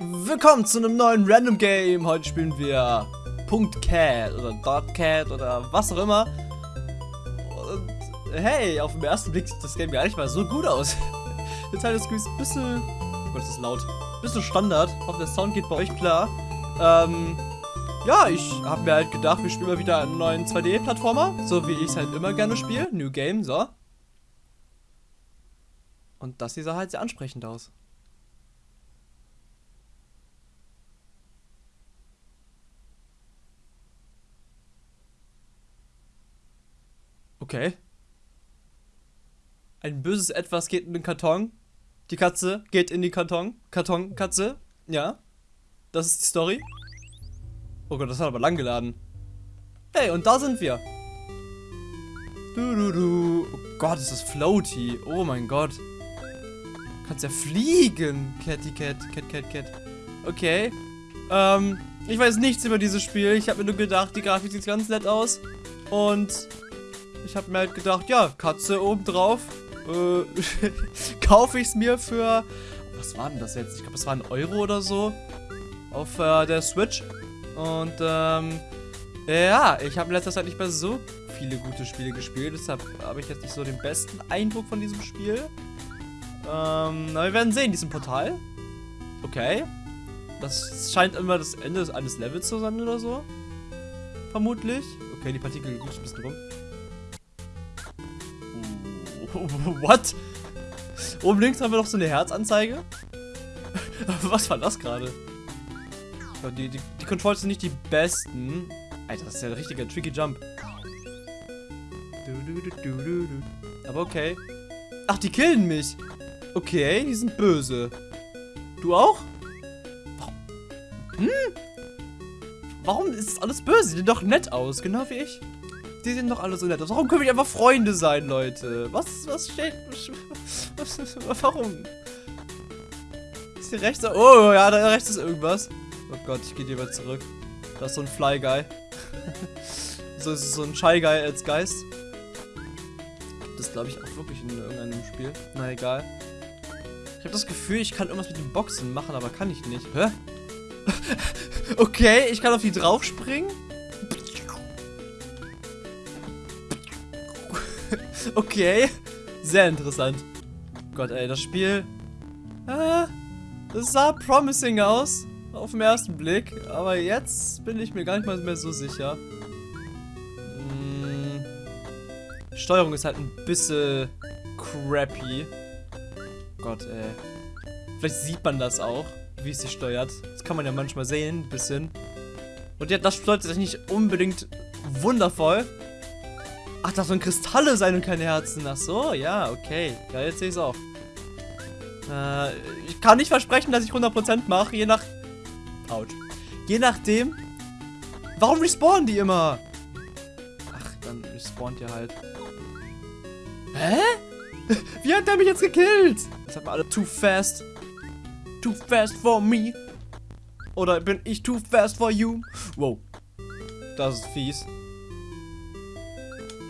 Willkommen zu einem neuen Random Game. Heute spielen wir .cat oder .cat oder was auch immer. Und hey, auf den ersten Blick sieht das Game gar nicht mal so gut aus. Der Teil des Screens ein bisschen... Oh Gott, das ist laut. Ein bisschen Standard. Ich hoffe, der Sound geht bei euch klar. Ähm... Ja, ich habe mir halt gedacht, wir spielen mal wieder einen neuen 2D-Plattformer. So wie ich es halt immer gerne spiele. New Game, so. Und das hier sah halt sehr ansprechend aus. Okay. Ein böses Etwas geht in den Karton. Die Katze geht in die Karton. Kartonkatze. Ja. Das ist die Story. Oh Gott, das hat aber lang geladen. Hey, und da sind wir. Du, du, du. Oh Gott, ist das floaty. Oh mein Gott. Du kannst ja fliegen. Catty Cat, Cat, Cat, Cat. Okay. Ähm, ich weiß nichts über dieses Spiel. Ich habe mir nur gedacht, die Grafik sieht ganz nett aus. Und ich habe mir halt gedacht, ja, Katze oben drauf. Äh, kaufe ich es mir für. Was war denn das jetzt? Ich glaube, es war ein Euro oder so. Auf äh, der Switch. Und ähm, ja, ich habe in letzter Zeit nicht mehr so viele gute Spiele gespielt. Deshalb habe ich jetzt nicht so den besten Eindruck von diesem Spiel. Ähm, na, wir werden sehen, diesem Portal. Okay. Das scheint immer das Ende eines Levels zu sein oder so. Vermutlich. Okay, die Partikel gehen ein bisschen rum. What? Oben links haben wir noch so eine Herzanzeige. Was war das gerade? Die, die, die Controls sind nicht die besten. Alter, das ist ja ein richtiger tricky Jump. Aber okay. Ach, die killen mich. Okay, die sind böse. Du auch? Hm? Warum ist alles böse? Sehen doch nett aus, genau wie ich. Die sehen doch alle so nett. Warum können wir nicht einfach Freunde sein, Leute? Was, was steht... Was, was, warum? Ist hier rechts... Oh, ja, da rechts ist irgendwas. Oh Gott, ich gehe lieber zurück. Da ist so ein Fly Guy. so ist so ein Shy Guy als Geist. Das glaube ich auch wirklich in irgendeinem Spiel. Na egal. Ich habe das Gefühl, ich kann irgendwas mit den Boxen machen, aber kann ich nicht. Hä? okay, ich kann auf die draufspringen. okay. Sehr interessant. Gott, ey, das Spiel... Äh, das sah promising aus. Auf den ersten Blick. Aber jetzt bin ich mir gar nicht mal mehr so sicher. Hm, Steuerung ist halt ein bisschen crappy. Gott, ey. Vielleicht sieht man das auch, wie es sich steuert. Das kann man ja manchmal sehen, ein bisschen. Und ja, das steuert sich nicht unbedingt wundervoll. Ach, das sollen Kristalle sein und keine Herzen. Ach so, ja, okay. Ja, jetzt sehe ich es auch. Äh, ich kann nicht versprechen, dass ich 100% mache, je nach Autsch. Je nachdem. Warum respawnen die immer? Ach, dann respawnt ihr halt. Hä? Wie hat der mich jetzt gekillt? Das hat man alle too fast. Too fast for me. Oder bin ich too fast for you? Wow. Das ist fies.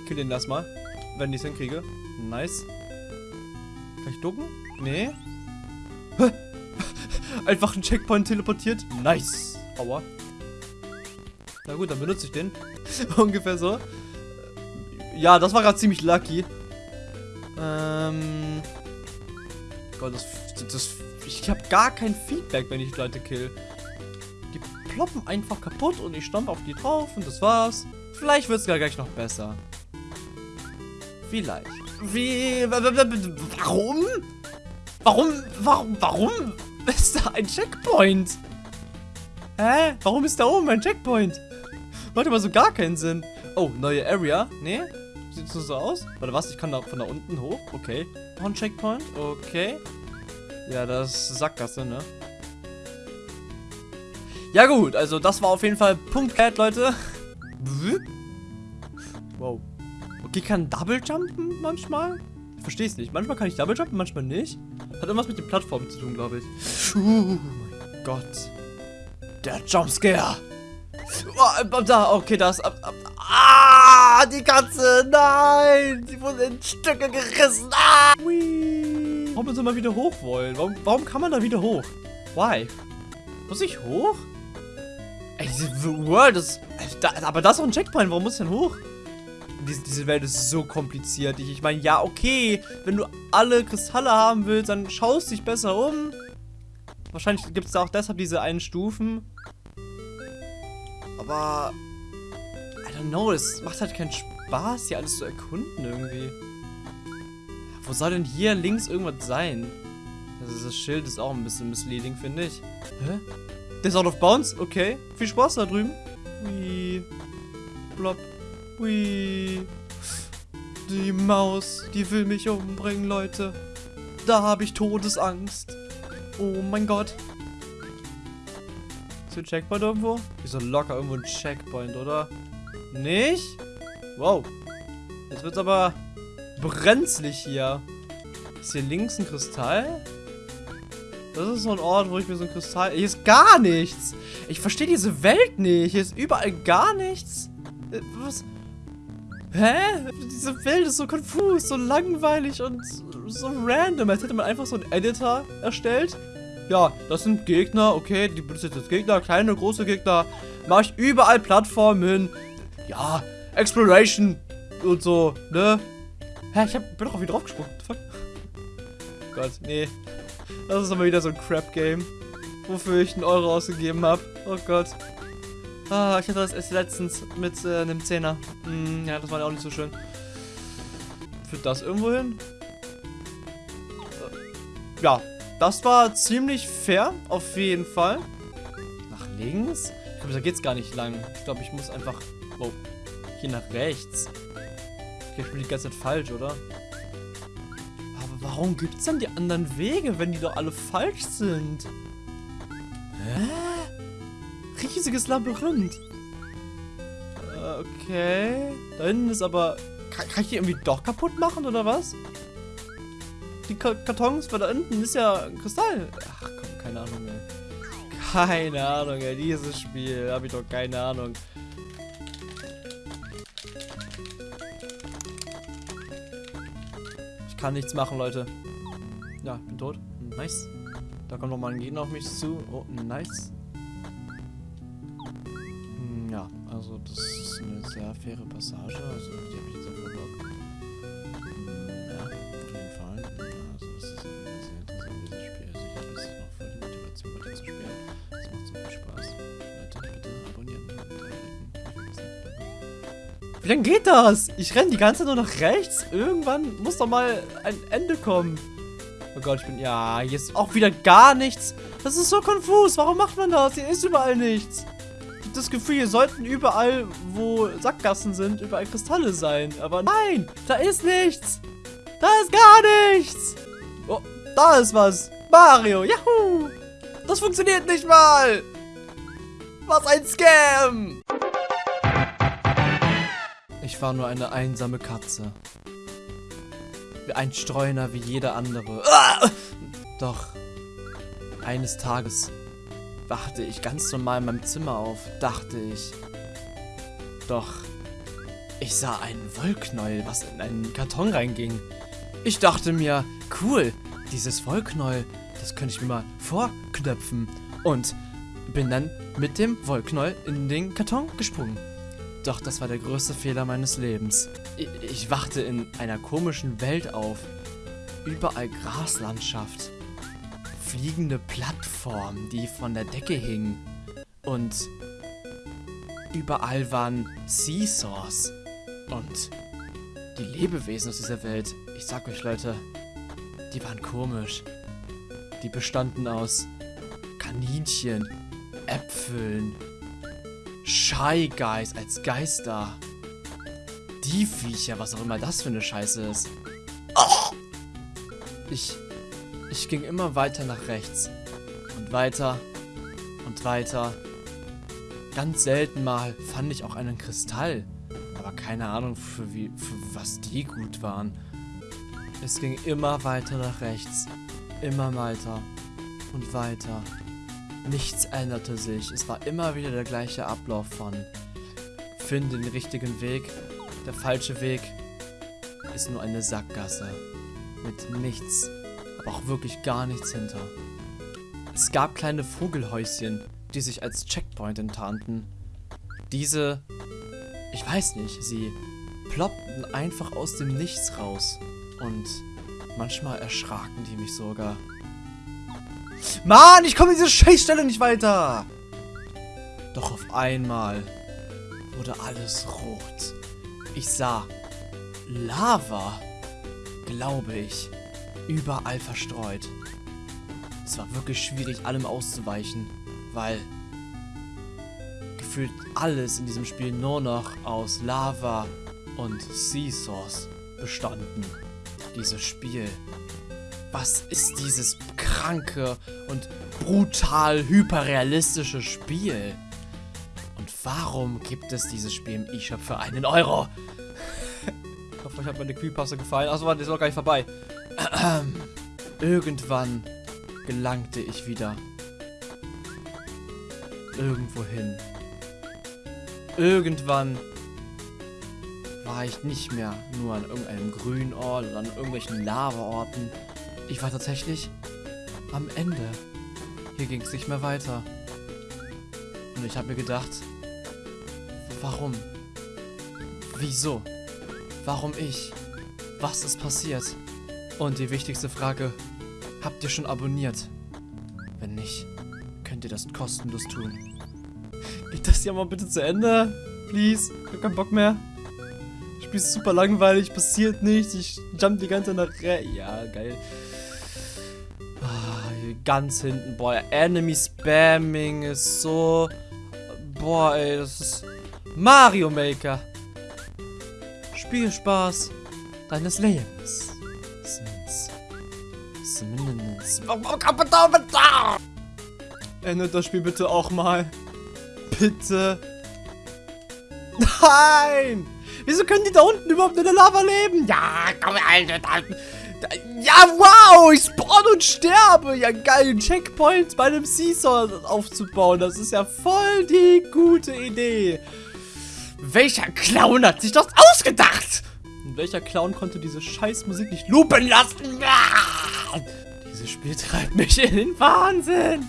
Kill den das mal. Wenn ich es hinkriege. Nice. Kann ich ducken? Nee. Einfach einen Checkpoint teleportiert. Nice. Aua. Na gut, dann benutze ich den. Ungefähr so. Ja, das war gerade ziemlich lucky. Ähm. Gott, das, das, ich habe gar kein Feedback, wenn ich Leute kill. Die ploppen einfach kaputt und ich stampfe auf die drauf und das war's. Vielleicht wird es gar gleich noch besser. Vielleicht. Wie? Warum? Warum? Warum? Warum? ist da ein Checkpoint? Hä? Warum ist da oben ein Checkpoint? Macht aber so gar keinen Sinn. Oh, neue Area. Nee? Sieht so, so aus? Warte, was? Ich kann da von da unten hoch? Okay. Noch ein Checkpoint? Okay. Ja, das ist Sackgasse, ne? Ja gut, also das war auf jeden Fall Punkt Cat, Leute. Wow. Okay, kann Double Jumpen manchmal? Ich verstehe es nicht. Manchmal kann ich Double Jumpen, manchmal nicht. Hat irgendwas mit den Plattformen zu tun, glaube ich. Uh, mein Gott. Der Jumpscare. Oh, da, okay, das. Ah, die Katze. Nein. Sie wurde in Stücke gerissen. Ah. Warum müssen wir wieder hoch wollen? Warum, warum kann man da wieder hoch? Why? Muss ich hoch? Ey, diese World ist... aber das ist auch ein Checkpoint. Warum muss ich denn hoch? Diese, diese Welt ist so kompliziert. Ich, ich meine, ja, okay. Wenn du alle Kristalle haben willst, dann schaust dich besser um. Wahrscheinlich gibt es da auch deshalb diese einen Stufen. Aber... I don't know, es macht halt keinen Spaß, hier alles zu erkunden irgendwie. Wo soll denn hier links irgendwas sein? Also das Schild ist auch ein bisschen misleading, finde ich. Hä? Der ist out of bounds? Okay. Viel Spaß da drüben. Ui. Blob. Ui. Die Maus, die will mich umbringen, Leute. Da habe ich Todesangst. Oh mein Gott. Ist hier ein Checkpoint irgendwo? Hier ist locker irgendwo ein Checkpoint, oder? Nicht? Wow. Jetzt wird's aber brenzlig hier. Ist hier links ein Kristall? Das ist so ein Ort, wo ich mir so ein Kristall... Hier ist gar nichts. Ich verstehe diese Welt nicht. Hier ist überall gar nichts. Äh, was? Hä? Diese Welt ist so konfus, so langweilig und so random. Als hätte man einfach so einen Editor erstellt. Ja, das sind Gegner. Okay, die sind jetzt Gegner. Kleine, große Gegner. Mache ich überall Plattformen. Ja, Exploration und so, ne? Hä, ich hab, bin doch auch wieder draufgesprungen. Fuck. Gott, nee. Das ist aber wieder so ein Crap-Game. Wofür ich einen Euro ausgegeben habe. Oh Gott. Ah, ich hatte das erst letztens mit äh, einem Zehner. Hm, ja, das war ja auch nicht so schön. Führt das irgendwo hin? Äh, ja, das war ziemlich fair, auf jeden Fall. Nach links? Ich glaube, da geht's gar nicht lang. Ich glaube, ich muss einfach... Oh, hier nach rechts. Ich spiele die ganze Zeit falsch, oder? Warum gibt es dann die anderen Wege, wenn die doch alle falsch sind? Hä? Riesiges Labyrinth. Okay. Da hinten ist aber... Kann, kann ich die irgendwie doch kaputt machen, oder was? Die Kartons, weil da hinten ist ja ein Kristall. Ach komm, keine Ahnung, ey. Keine Ahnung, ey. Dieses Spiel, habe ich doch keine Ahnung. kann nichts machen, Leute. Ja, ich bin tot. Nice. Da kommt nochmal ein Gegner auf mich zu. Oh, nice. Faire Passage. Also die habe ich jetzt auf Bock. Hm, ja, auf jeden Fall. Also das ist sehr interessant, dieses Spiel. Also ich habe jetzt noch voll die Motivation weiter zu spielen. Es macht so viel Spaß. Leute, bitte abonnieren. Wie lange geht das? Ich renne die ganze Zeit nur nach rechts. Irgendwann muss doch mal ein Ende kommen. Oh Gott, ich bin... Ja, hier ist auch wieder gar nichts. Das ist so konfus. Warum macht man das? Hier ist überall nichts. Das Gefühl, hier sollten überall, wo Sackgassen sind, überall Kristalle sein. Aber nein, da ist nichts. Da ist gar nichts. Oh, da ist was. Mario, juhu. Das funktioniert nicht mal. Was ein Scam. Ich war nur eine einsame Katze. Ein Streuner wie jeder andere. Ah! Doch, eines Tages wachte ich ganz normal in meinem Zimmer auf, dachte ich. Doch, ich sah einen Wollknäuel, was in einen Karton reinging. Ich dachte mir, cool, dieses Wollknäuel, das könnte ich mir mal vorknöpfen. Und bin dann mit dem Wollknäuel in den Karton gesprungen. Doch das war der größte Fehler meines Lebens. Ich, ich wachte in einer komischen Welt auf. Überall Graslandschaft. Fliegende Plattformen, die von der Decke hingen. Und überall waren Seesaws. Und die Lebewesen aus dieser Welt, ich sag euch Leute, die waren komisch. Die bestanden aus Kaninchen, Äpfeln, Shy Guys als Geister. Die Viecher, was auch immer das für eine Scheiße ist. Ich, ich ging immer weiter nach rechts. Und weiter. Und weiter. Ganz selten mal fand ich auch einen Kristall. Aber keine Ahnung, für, wie, für was die gut waren. Es ging immer weiter nach rechts. Immer weiter. Und weiter. Nichts änderte sich. Es war immer wieder der gleiche Ablauf von finde den richtigen Weg. Der falsche Weg ist nur eine Sackgasse. Mit nichts, aber auch wirklich gar nichts hinter. Es gab kleine Vogelhäuschen, die sich als Checkpoint enttarnten. Diese, ich weiß nicht, sie ploppten einfach aus dem Nichts raus. Und manchmal erschraken die mich sogar. Mann, ich komme diese Scheißstelle nicht weiter! Doch auf einmal wurde alles rot. Ich sah Lava, glaube ich, überall verstreut. Es war wirklich schwierig, allem auszuweichen, weil gefühlt alles in diesem Spiel nur noch aus Lava und Sea Source bestanden. Dieses Spiel. Was ist dieses kranke und brutal hyperrealistische Spiel? Und warum gibt es dieses Spiel im eShop für einen Euro? ich hoffe, euch hat meine Creepypasta gefallen. Achso, warte, ist noch gar nicht vorbei. Irgendwann gelangte ich wieder irgendwo hin. Irgendwann war ich nicht mehr nur an irgendeinem grünen Ort oder an irgendwelchen Lava-Orten. Ich war tatsächlich am Ende. Hier ging es nicht mehr weiter. Und ich habe mir gedacht, warum? Wieso? Warum ich? Was ist passiert? Und die wichtigste Frage, habt ihr schon abonniert? Wenn nicht, könnt ihr das kostenlos tun. Geht das hier mal bitte zu Ende? Please? Ich hab keinen Bock mehr. Das Spiel ist super langweilig, passiert nichts. Ich jump die ganze Zeit nach... Ja, geil. Ah, ganz hinten. Boah, Enemy Spamming ist so... Boah, ey, das ist... Mario Maker. Spielspaß deines Lebens. Zumindest. Endet das Spiel bitte auch mal. Bitte. Nein! Wieso können die da unten überhaupt in der Lava leben? Ja, komm, Alter. Da, da, ja, wow! Ich spawn und sterbe. Ja, geil. Checkpoints bei einem Seesaw aufzubauen. Das ist ja voll die gute Idee. Welcher Clown hat sich das ausgedacht? Welcher Clown konnte diese scheiß Musik nicht lupen lassen? Ah! Dieses Spiel treibt mich in den Wahnsinn.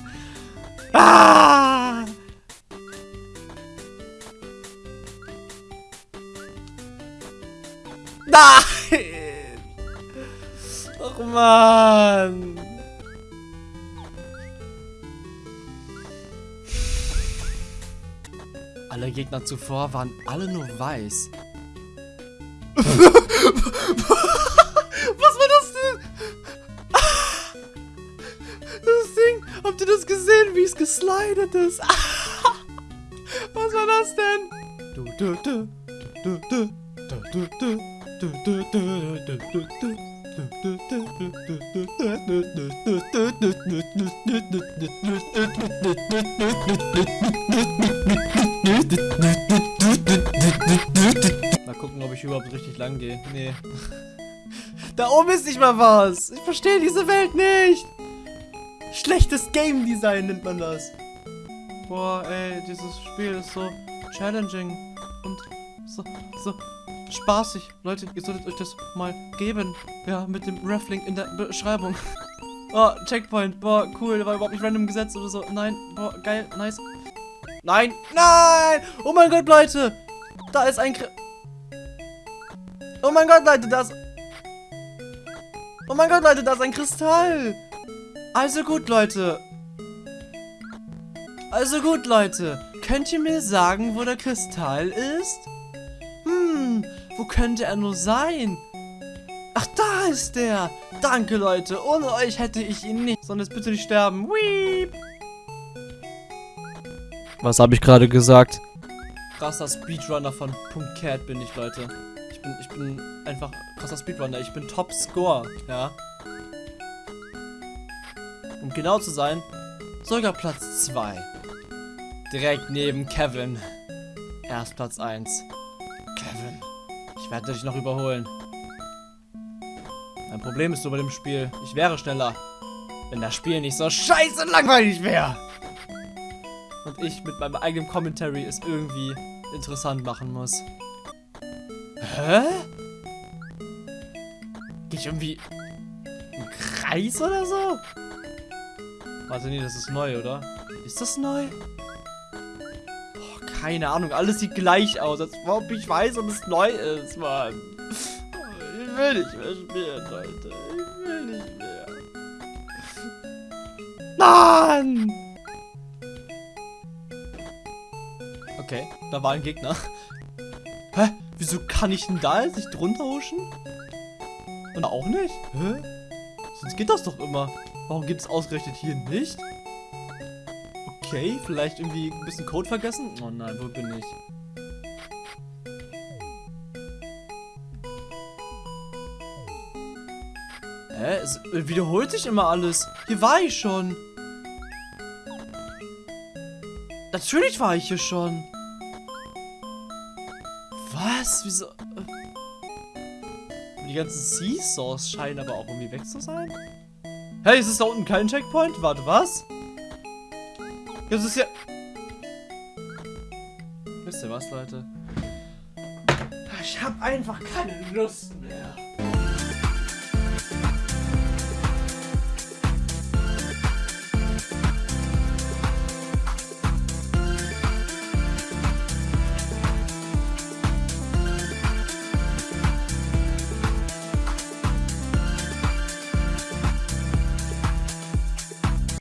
Ah! Nein! Ach man! Alle Gegner zuvor waren alle nur weiß. Ist? Was war das denn? Du, du, du, du, du, du, du, du. Mal gucken, ob ich überhaupt richtig lang gehe. Nee. Da oben ist nicht mal was. Ich verstehe diese Welt nicht. Schlechtes Game Design nennt man das. Boah, ey, dieses Spiel ist so challenging und so, so spaßig. Leute, ihr solltet euch das mal geben. Ja, mit dem Reflink in der Beschreibung. Oh, Checkpoint. Boah, cool. War überhaupt nicht random gesetzt oder so. Nein. Boah, geil. Nice. Nein. Nein. Oh mein Gott, Leute. Da ist ein... Kri oh mein Gott, Leute, da ist... Oh mein Gott, Leute, da ist ein Kristall. Also gut, Leute. Also gut, Leute. Könnt ihr mir sagen, wo der Kristall ist? Hm, wo könnte er nur sein? Ach, da ist der. Danke, Leute. Ohne euch hätte ich ihn nicht. Sondern jetzt bitte nicht sterben. Weep. Was habe ich gerade gesagt? Krasser Speedrunner von Punkt bin ich, Leute. Ich bin, ich bin einfach krasser Speedrunner. Ich bin Top Score, ja. Um genau zu sein, sogar Platz 2. Direkt neben Kevin. Erst Platz 1. Kevin, ich werde dich noch überholen. Mein Problem ist so bei dem Spiel, ich wäre schneller, wenn das Spiel nicht so scheiße langweilig wäre. Und ich mit meinem eigenen Commentary es irgendwie interessant machen muss. Hä? Geh ich irgendwie im Kreis oder so? Warte, nee, das ist neu, oder? Ist das neu? Keine Ahnung, alles sieht gleich aus, als ob ich weiß, ob es neu ist, Mann. Ich will nicht mehr spielen, Leute. Ich will nicht mehr. Mann! Okay, da war ein Gegner. Hä? Wieso kann ich denn da jetzt nicht drunter huschen? Und auch nicht? Hä? Sonst geht das doch immer. Warum geht es ausgerechnet hier nicht? Okay, vielleicht irgendwie ein bisschen Code vergessen? Oh nein, wo bin ich? Hä? Es wiederholt sich immer alles. Hier war ich schon. Natürlich war ich hier schon. Was? Wieso? Die ganzen Seesaws scheinen aber auch irgendwie weg zu sein. Hey, ist es da unten kein Checkpoint? Warte, was? Das ist ja... Wisst ihr was, Leute? Ich habe einfach keine Lust mehr.